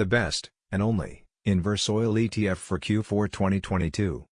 The best, and only, inverse oil ETF for Q4 2022.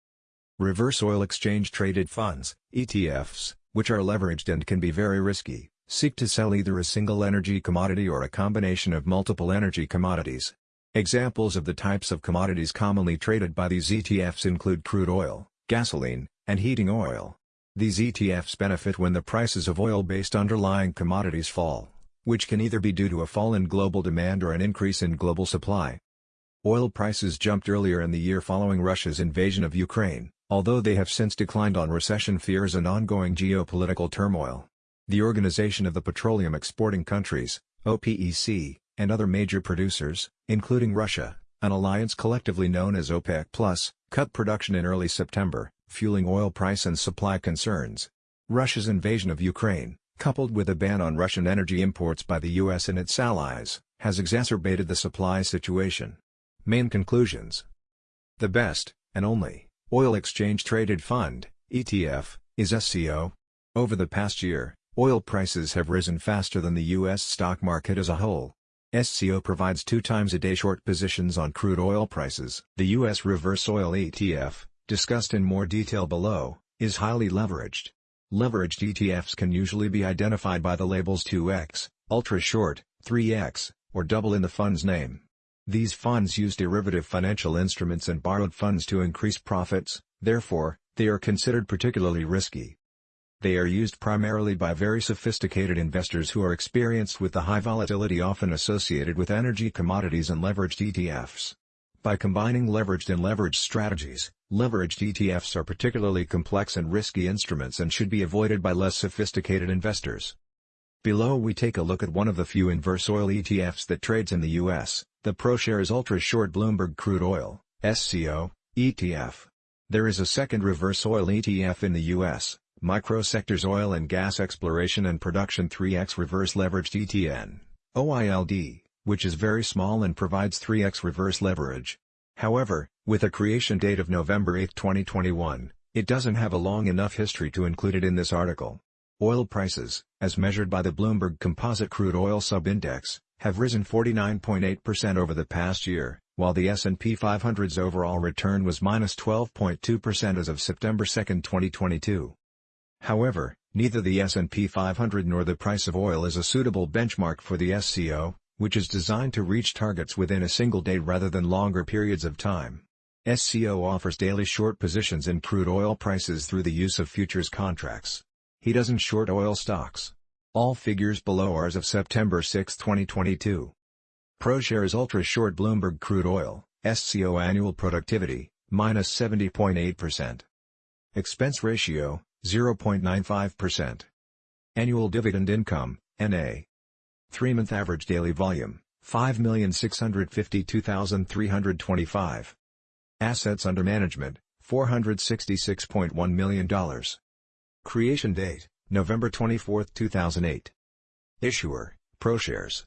Reverse oil exchange traded funds, ETFs, which are leveraged and can be very risky, seek to sell either a single energy commodity or a combination of multiple energy commodities. Examples of the types of commodities commonly traded by these ETFs include crude oil, gasoline, and heating oil. These ETFs benefit when the prices of oil-based underlying commodities fall, which can either be due to a fall in global demand or an increase in global supply. Oil prices jumped earlier in the year following Russia's invasion of Ukraine, although they have since declined on recession fears and ongoing geopolitical turmoil. The Organization of the Petroleum Exporting Countries, OPEC, and other major producers, including Russia, an alliance collectively known as OPEC+, cut production in early September, fueling oil price and supply concerns. Russia's invasion of Ukraine, coupled with a ban on Russian energy imports by the US and its allies, has exacerbated the supply situation. Main conclusions The best, and only, oil exchange traded fund, ETF, is SCO. Over the past year, oil prices have risen faster than the U.S. stock market as a whole. SCO provides two times a day short positions on crude oil prices. The U.S. reverse oil ETF, discussed in more detail below, is highly leveraged. Leveraged ETFs can usually be identified by the labels 2x, ultra short, 3x, or double in the fund's name. These funds use derivative financial instruments and borrowed funds to increase profits, therefore, they are considered particularly risky. They are used primarily by very sophisticated investors who are experienced with the high volatility often associated with energy commodities and leveraged ETFs. By combining leveraged and leveraged strategies, leveraged ETFs are particularly complex and risky instruments and should be avoided by less sophisticated investors. Below we take a look at one of the few inverse oil ETFs that trades in the US, the ProShares Ultra Short Bloomberg Crude Oil, SCO, ETF. There is a second reverse oil ETF in the US, Microsectors Oil and Gas Exploration and Production 3X Reverse Leveraged ETN, OILD which is very small and provides 3x reverse leverage. However, with a creation date of November 8, 2021, it doesn't have a long enough history to include it in this article. Oil prices, as measured by the Bloomberg Composite Crude Oil Subindex, have risen 49.8% over the past year, while the S&P 500's overall return was minus 12.2% as of September 2, 2022. However, neither the S&P 500 nor the price of oil is a suitable benchmark for the SCO, which is designed to reach targets within a single day rather than longer periods of time. SCO offers daily short positions in crude oil prices through the use of futures contracts. He doesn't short oil stocks. All figures below are as of September 6, 2022. ProShares Ultra Short Bloomberg Crude Oil, SCO Annual Productivity, minus 70.8%. Expense Ratio, 0.95%. Annual Dividend Income, NA, 3-month average daily volume, 5,652,325. Assets under management, $466.1 million. Creation date, November 24, 2008. Issuer, ProShares.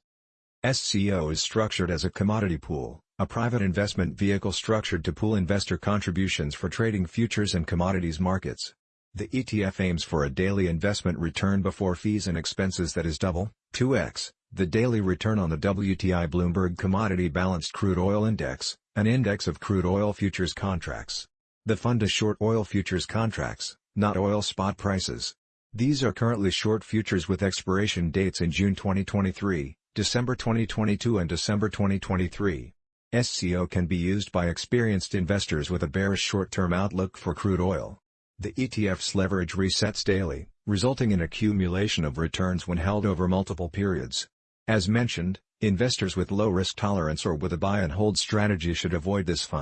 SCO is structured as a commodity pool, a private investment vehicle structured to pool investor contributions for trading futures and commodities markets. The ETF aims for a daily investment return before fees and expenses that is double, 2x, the daily return on the WTI Bloomberg Commodity Balanced Crude Oil Index, an index of crude oil futures contracts. The fund is short oil futures contracts, not oil spot prices. These are currently short futures with expiration dates in June 2023, December 2022 and December 2023. SCO can be used by experienced investors with a bearish short-term outlook for crude oil. The ETF's leverage resets daily, resulting in accumulation of returns when held over multiple periods. As mentioned, investors with low risk tolerance or with a buy and hold strategy should avoid this fund.